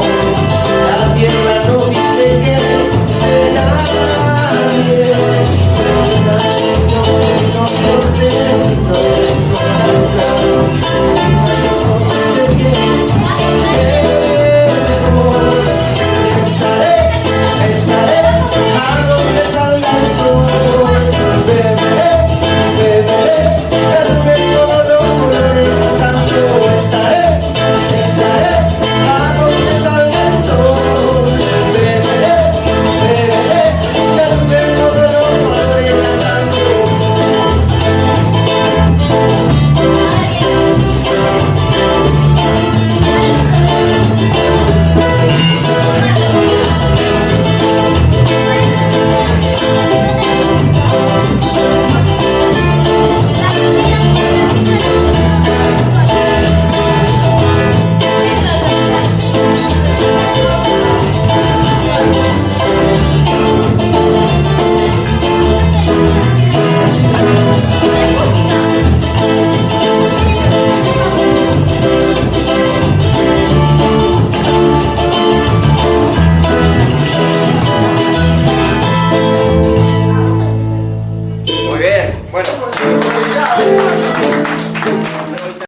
La tierra no dice que es nadie, nadie no, no, no. Bueno. Sí.